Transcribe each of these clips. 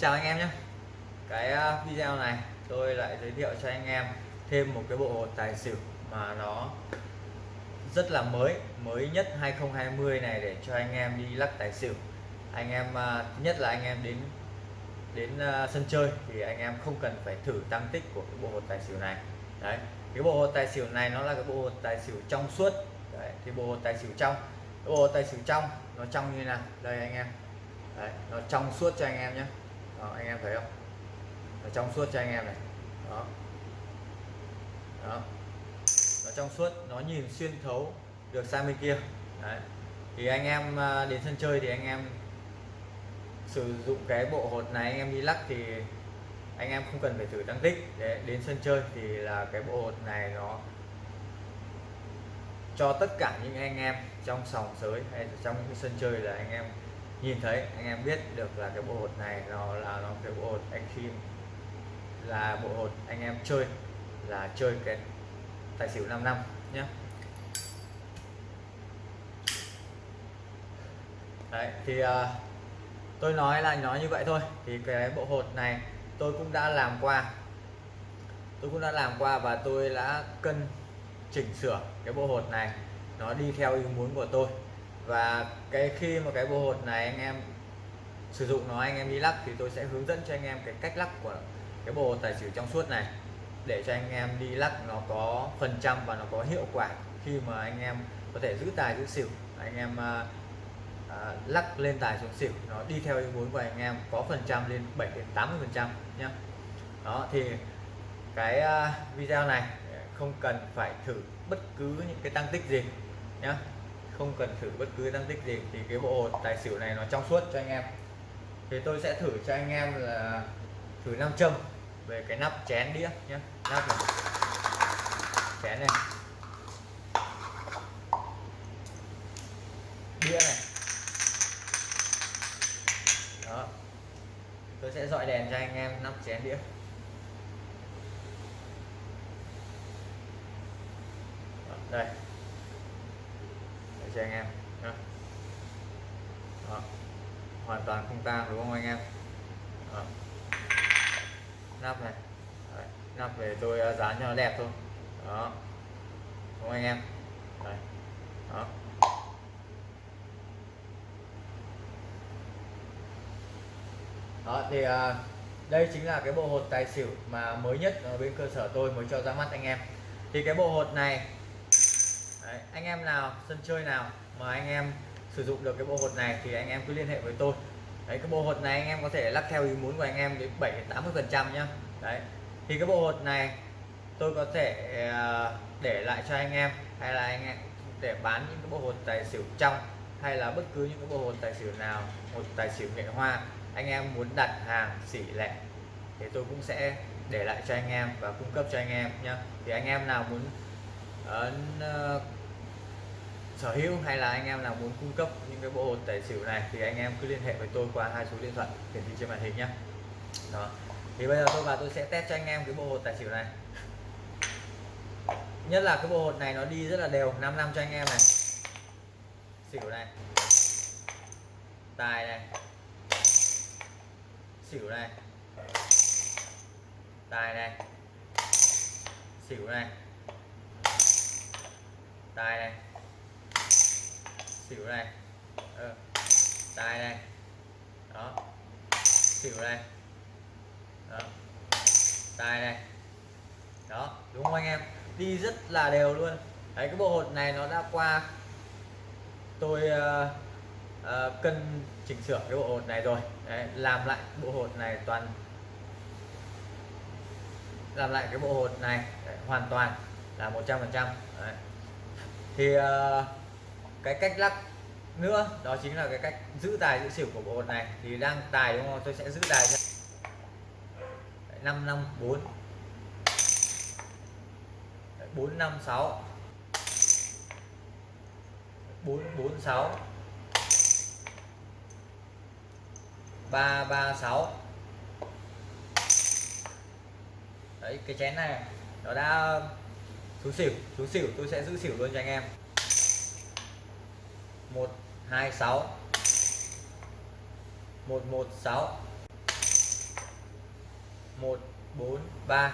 chào anh em nhé. Cái ờ, video này tôi lại giới thiệu cho anh em thêm một cái bộ tài xỉu mà nó rất là mới mới nhất 2020 này để cho anh em đi lắc tài xỉu. Anh em ờ, thứ nhất là anh em đến đến ờ, sân chơi thì anh em không cần phải thử tăng tích của cái bộ hột tài xỉu này. Đấy cái bộ hột tài xỉu này nó là cái bộ hột tài xỉu trong suốt. Đấy, thì bộ hột tài xỉu trong cái bộ hột tài xỉu trong nó trong như nào? Đây anh em. Đấy, nó trong suốt cho anh em nhé đó, anh em thấy không? Nó trong suốt cho anh em này. Đó. Đó. Nó trong suốt nó nhìn xuyên thấu được sang bên kia. Đấy. thì anh em à, đến sân chơi thì anh em sử dụng cái bộ hột này anh em đi lắc thì anh em không cần phải thử tăng tích. Để đến sân chơi thì là cái bộ hột này nó cho tất cả những anh em trong sòng sới hay trong cái sân chơi là anh em nhìn thấy anh em biết được là cái bộ hột này nó là nó cái bộ hột anh khi là bộ hột anh em chơi là chơi cái tài xỉu 5 năm nhé đấy thì uh, tôi nói là nói như vậy thôi. Thì cái bộ hột này tôi cũng đã làm qua. Tôi cũng đã làm qua và tôi đã cân chỉnh sửa cái bộ hột này. Nó đi theo ý muốn của tôi và cái khi mà cái bộ hột này anh em sử dụng nó anh em đi lắc thì tôi sẽ hướng dẫn cho anh em cái cách lắc của cái bộ tài xỉu trong suốt này. Để cho anh em đi lắc nó có phần trăm và nó có hiệu quả khi mà anh em có thể giữ tài giữ xỉu. Anh em uh, lắc lên tài xuống xỉu nó đi theo ý muốn của anh em có phần trăm lên 7 đến 80 phần trăm nhé đó thì cái uh, video này không cần phải thử bất cứ những cái tăng tích gì nhé không cần thử bất cứ tăng tích gì, thì cái bộ hột tài xỉu này nó trong suốt cho anh em. Thì tôi sẽ thử cho anh em là thử nam châm về cái nắp chén đĩa nhé nắp này. Chén này. Đĩa này. Đó. Tôi sẽ dọi đèn cho anh em nắp chén đĩa đó, đây để cho anh em đó. Đó. hoàn toàn không tang đúng không anh em đó. nắp này Đấy. nắp về tôi à, dán cho nó đẹp thôi đó đúng không anh em Đấy. đó đó thì uh, đây chính là cái bộ hột tài xỉu mà mới nhất ở bên cơ sở tôi mới cho ra mắt anh em thì cái bộ hột này Đấy, anh em nào sân chơi nào mà anh em sử dụng được cái bộ hột này thì anh em cứ liên hệ với tôi đấy cái bộ hột này anh em có thể lắp theo ý muốn của anh em đến 7 80 phần trăm nhá đấy thì cái bộ hột này tôi có thể để lại cho anh em hay là anh em để bán những cái bộ hột tài xỉu trong hay là bất cứ những cái bộ hột tài xỉu nào một tài xỉu nghệ hoa anh em muốn đặt hàng xỉ lẻ thì tôi cũng sẽ để lại cho anh em và cung cấp cho anh em nhá thì anh em nào muốn uh, sở hữu hay là anh em nào muốn cung cấp những cái bộ hột tài xỉu này thì anh em cứ liên hệ với tôi qua hai số điện thoại hiển thị trên màn hình nhé đó. Thì bây giờ tôi và tôi sẽ test cho anh em cái bộ hột tài xỉu này. Nhất là cái bộ hột này nó đi rất là đều 5 năm cho anh em này. Xỉu này. Tài này. Xỉu này. Tài này. Xỉu này tài này. Xỉu này. Ờ, ừ. tài này. Đó. Xỉu này. Đó. Tài này. Đó đúng không anh em? Đi rất là đều luôn. Đấy cái bộ hột này nó đã qua. Tôi uh, uh, cân chỉnh sửa cái bộ hột này rồi. Đấy, làm lại bộ hột này toàn làm lại cái bộ hột này. Đấy, hoàn toàn là 100 phần trăm thì uh, cái cách lắc nữa đó chính là cái cách giữ tài giữ xỉu của bộ hột này. Thì đang tài đúng không? Tôi sẽ giữ tài năm năm bốn. Bốn năm sáu. Bốn bốn sáu. Ba ba sáu. Đấy cái chén này nó đã xuống xỉu xuống xỉu, tôi sẽ giữ xỉu luôn cho anh em. 126 116 một bốn, ba.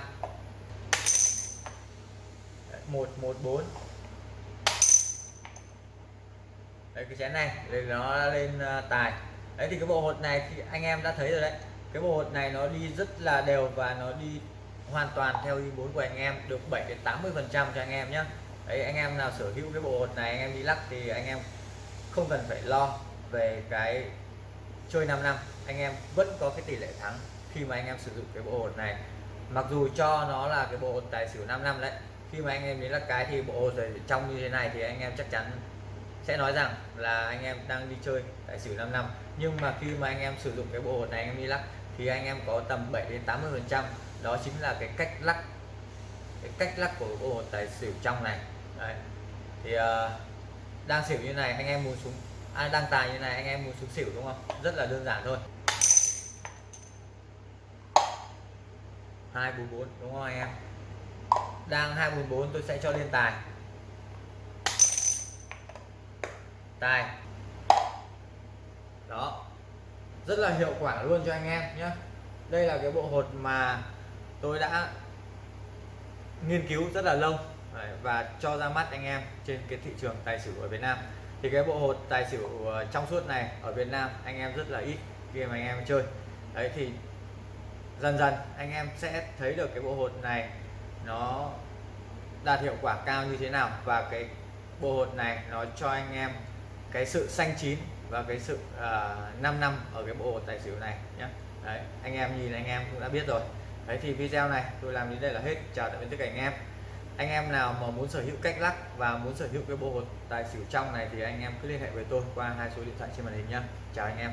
Một một, bốn. Đấy, cái chén này thì nó lên à, tài. Đấy, thì cái bộ hột này thì anh em đã thấy rồi đấy. Cái bộ hột này nó đi rất là đều và nó đi hoàn toàn theo ý muốn của anh em được 7 đến 80 phần trăm cho anh em nhé đấy anh em nào sở hữu cái bộ hột này anh em đi lắc thì anh em không cần phải lo về cái chơi 5 năm anh em vẫn có cái tỷ lệ thắng khi mà anh em sử dụng cái bộ hột này mặc dù cho nó là cái bộ hột tài xỉu 5 năm đấy khi mà anh em đến lắc cái thì bộ hột trong như thế này thì anh em chắc chắn sẽ nói rằng là anh em đang đi chơi tài xỉu 5 năm nhưng mà khi mà anh em sử dụng cái bộ hột này anh em đi lắc thì anh em có tầm 7 đến 80 phần trăm đó chính là cái cách lắc cái cách lắc của bộ hột tài xỉu trong này. Đấy. thì uh, đang xỉu như này anh em muốn xuống à, đang tài như này anh em muốn xuống xỉu đúng không? Rất là đơn giản thôi. hai bốn bốn đúng không anh em? Đang hai bốn bốn tôi sẽ cho lên tài. Tài. Đó. Rất là hiệu quả luôn cho anh em nhé đây là cái bộ hột mà tôi đã nghiên cứu rất là lâu và cho ra mắt anh em trên cái thị trường tài xỉu ở Việt Nam. Thì cái bộ hột tài xỉu ờ, trong suốt này ở Việt Nam anh em rất là ít khi mà anh em chơi. Đấy thì dần dần anh em sẽ thấy được cái bộ hột này nó đạt hiệu quả cao như thế nào và cái bộ hột này nó cho anh em cái sự xanh chín và cái sự à, uh, 5 năm ở cái bộ hột tài xỉu này nhé đấy anh em nhìn anh em cũng đã biết rồi đấy, thì video này tôi làm đến đây là hết. Chào tạm biệt tất cả anh em. Anh em nào mà muốn sở hữu cách lắc và muốn sở hữu cái bộ hột tài xỉu trong này thì anh em cứ liên hệ với tôi qua hai số điện thoại trên màn hình nhá. Chào anh em.